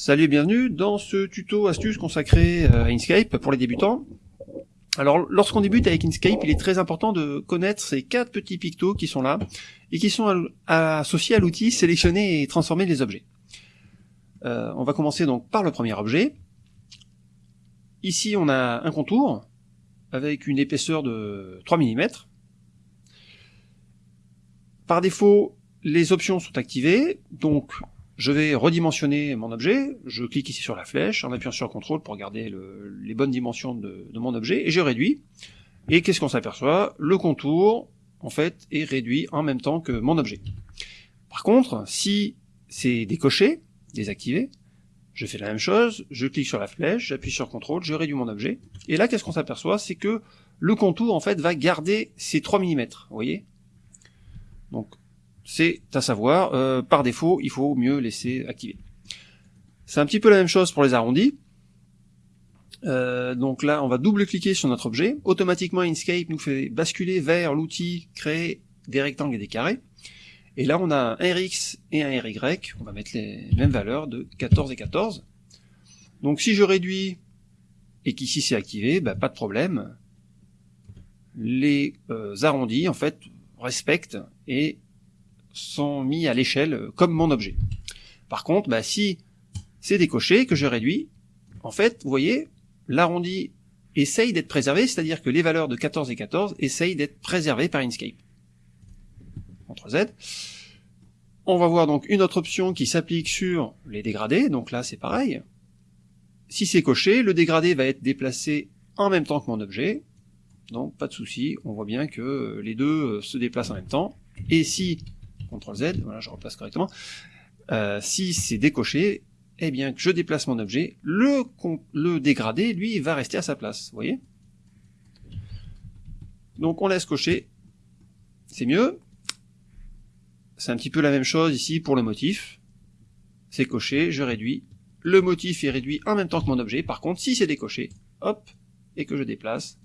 Salut et bienvenue dans ce tuto astuce consacré euh, à Inkscape pour les débutants. Alors lorsqu'on débute avec Inkscape, il est très important de connaître ces quatre petits pictos qui sont là et qui sont associés à l'outil sélectionner et transformer les objets. Euh, on va commencer donc par le premier objet. Ici on a un contour avec une épaisseur de 3 mm. Par défaut, les options sont activées, donc je vais redimensionner mon objet, je clique ici sur la flèche en appuyant sur CTRL pour garder les bonnes dimensions de, mon objet, et je réduis. Et qu'est-ce qu'on s'aperçoit? Le contour, en fait, est réduit en même temps que mon objet. Par contre, si c'est décoché, désactivé, je fais la même chose, je clique sur la flèche, j'appuie sur CTRL, je réduis mon objet, et là, qu'est-ce qu'on s'aperçoit? C'est que le contour, en fait, va garder ses 3 mm, vous voyez? Donc, c'est à savoir, euh, par défaut, il faut mieux laisser activer. C'est un petit peu la même chose pour les arrondis. Euh, donc là, on va double-cliquer sur notre objet. Automatiquement, Inkscape nous fait basculer vers l'outil créer des rectangles et des carrés. Et là, on a un RX et un RY. On va mettre les mêmes valeurs de 14 et 14. Donc si je réduis et qu'ici c'est activé, bah, pas de problème. Les euh, arrondis, en fait, respectent et sont mis à l'échelle euh, comme mon objet. Par contre, bah, si c'est décoché, que je réduis, en fait, vous voyez, l'arrondi essaye d'être préservé, c'est-à-dire que les valeurs de 14 et 14 essayent d'être préservées par Inkscape. CTRL Z. On va voir donc une autre option qui s'applique sur les dégradés, donc là c'est pareil. Si c'est coché, le dégradé va être déplacé en même temps que mon objet, donc pas de souci, on voit bien que les deux euh, se déplacent en même temps. Et si CTRL Z, voilà, je replace correctement. Euh, si c'est décoché, eh bien, que je déplace mon objet, le, le dégradé, lui, va rester à sa place, vous voyez? Donc on laisse cocher, c'est mieux. C'est un petit peu la même chose ici pour le motif. C'est coché, je réduis. Le motif est réduit en même temps que mon objet. Par contre, si c'est décoché, hop, et que je déplace,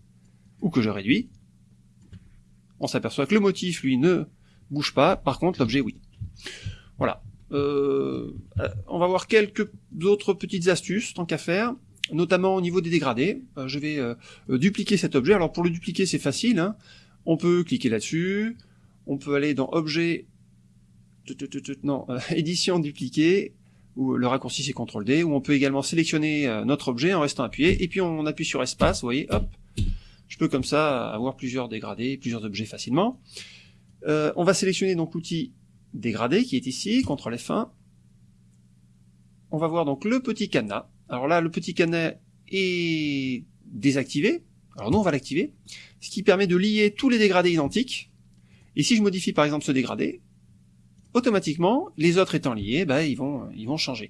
ou que je réduis, on s'aperçoit que le motif, lui, ne bouge pas, par contre l'objet oui. Voilà. Euh, on va voir quelques autres petites astuces, tant qu'à faire, notamment au niveau des dégradés. Euh, je vais euh, dupliquer cet objet. Alors pour le dupliquer c'est facile, hein. on peut cliquer là-dessus, on peut aller dans Objet, non, Édition dupliquer, ou le raccourci c'est CTRL D, ou on peut également sélectionner notre objet en restant appuyé, et puis on appuie sur espace, vous voyez, hop, je peux comme ça avoir plusieurs dégradés, plusieurs objets facilement. Euh, on va sélectionner donc l'outil dégradé qui est ici, CTRL F1. On va voir donc le petit cadenas. Alors là, le petit cadenas est désactivé. Alors nous, on va l'activer. Ce qui permet de lier tous les dégradés identiques. Et si je modifie par exemple ce dégradé, automatiquement, les autres étant liés, bah, ils, vont, ils vont changer.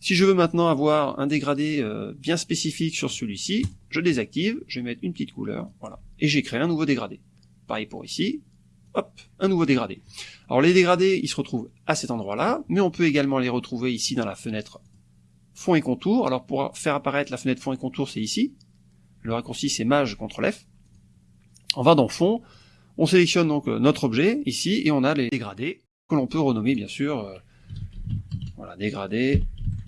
Si je veux maintenant avoir un dégradé euh, bien spécifique sur celui-ci, je désactive, je vais mettre une petite couleur, voilà, et j'ai créé un nouveau dégradé. Pareil pour ici, hop, un nouveau dégradé. Alors les dégradés, ils se retrouvent à cet endroit-là, mais on peut également les retrouver ici dans la fenêtre fond et contour. Alors pour faire apparaître la fenêtre fond et contour, c'est ici. Le raccourci, c'est Maj CTRL F. On va dans fond, on sélectionne donc euh, notre objet ici, et on a les dégradés que l'on peut renommer bien sûr, euh, voilà, dégradé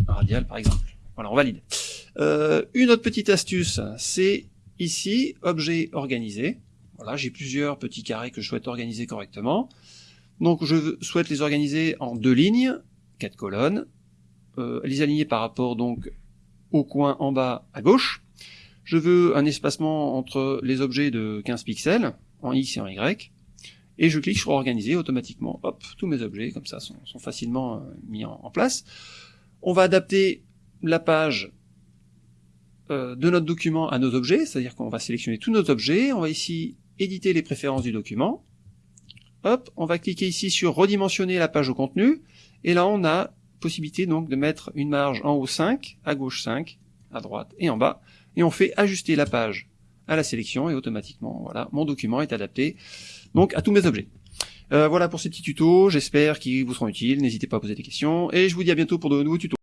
radial par exemple. Voilà, on valide. Euh, une autre petite astuce, c'est ici, objet organisé. Voilà, j'ai plusieurs petits carrés que je souhaite organiser correctement. Donc je souhaite les organiser en deux lignes, quatre colonnes, euh, les aligner par rapport donc au coin en bas à gauche. Je veux un espacement entre les objets de 15 pixels, en X et en Y, et je clique sur organiser automatiquement, hop, tous mes objets comme ça sont, facilement euh, mis en, place. On va adapter la page euh, de notre document à nos objets, c'est-à-dire qu'on va sélectionner tous nos objets, on va ici éditer les préférences du document. Hop, on va cliquer ici sur redimensionner la page au contenu, et là on a possibilité donc de mettre une marge en haut 5, à gauche 5, à droite et en bas, et on fait ajuster la page à la sélection, et automatiquement, voilà, mon document est adapté donc à tous mes objets. Euh, voilà pour ces petits tutos, j'espère qu'ils vous seront utiles, n'hésitez pas à poser des questions, et je vous dis à bientôt pour de nouveaux tutos.